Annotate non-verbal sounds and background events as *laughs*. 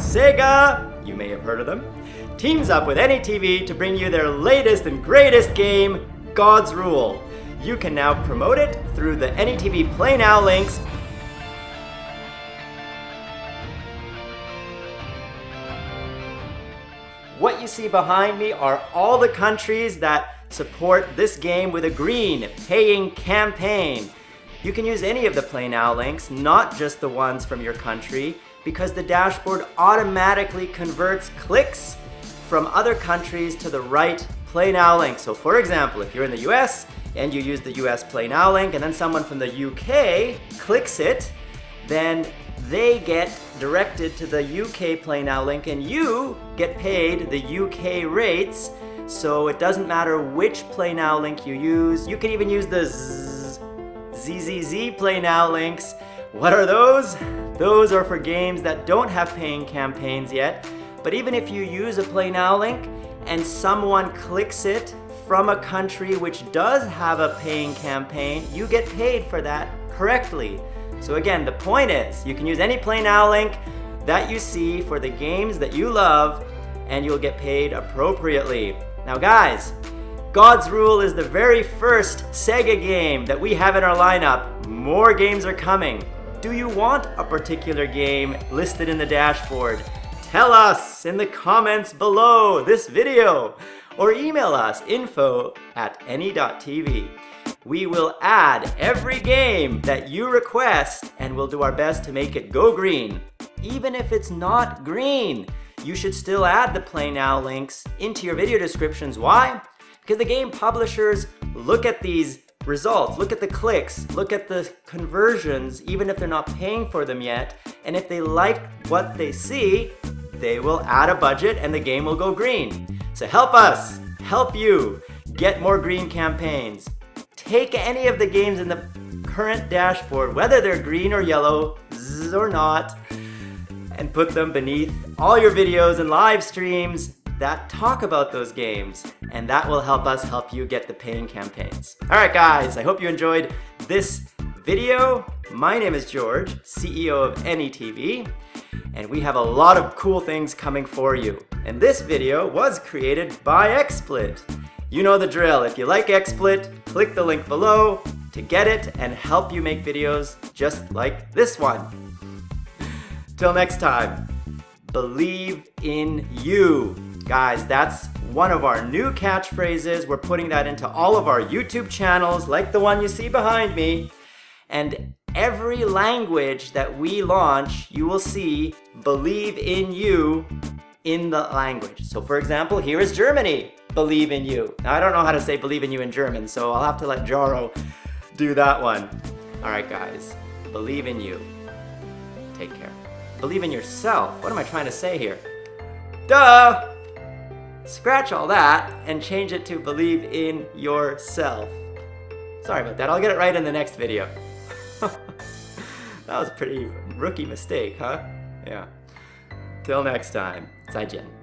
Sega, you may have heard of them, teams up with AnyTV to bring you their latest and greatest game, God's Rule. You can now promote it through the AnyTV Play Now links What you see behind me are all the countries that support this game with a green paying campaign. You can use any of the Play Now links, not just the ones from your country, because the dashboard automatically converts clicks from other countries to the right Play Now link. So for example, if you're in the US and you use the US Play Now link and then someone from the UK clicks it, then they get directed to the UK Play Now link and you get paid the UK rates so it doesn't matter which Play Now link you use. You can even use the ZZZ Play Now links. What are those? Those are for games that don't have paying campaigns yet. But even if you use a Play Now link and someone clicks it from a country which does have a paying campaign, you get paid for that correctly. So again, the point is, you can use any Play Now link that you see for the games that you love and you'll get paid appropriately. Now guys, God's Rule is the very first Sega game that we have in our lineup. More games are coming. Do you want a particular game listed in the dashboard? Tell us in the comments below this video or email us info at any.tv. We will add every game that you request and we'll do our best to make it go green. Even if it's not green, you should still add the Play Now links into your video descriptions. Why? Because the game publishers look at these results, look at the clicks, look at the conversions, even if they're not paying for them yet. And if they like what they see, they will add a budget and the game will go green. So help us, help you get more green campaigns. Take any of the games in the current dashboard, whether they're green or yellow, or not, and put them beneath all your videos and live streams that talk about those games and that will help us help you get the paying campaigns. All right guys, I hope you enjoyed this video. My name is George, CEO of AnyTV, and we have a lot of cool things coming for you. And this video was created by XSplit. You know the drill. If you like XSplit, click the link below to get it and help you make videos just like this one. Till next time, believe in you. Guys, that's one of our new catchphrases. We're putting that into all of our YouTube channels, like the one you see behind me. And every language that we launch, you will see believe in you in the language. So for example, here is Germany, believe in you. Now I don't know how to say believe in you in German, so I'll have to let Jaro do that one. All right, guys, believe in you. Take care. Believe in yourself. What am I trying to say here? Duh! Scratch all that and change it to believe in yourself. Sorry about that. I'll get it right in the next video. *laughs* that was a pretty rookie mistake, huh? Yeah. Till next time. 再见.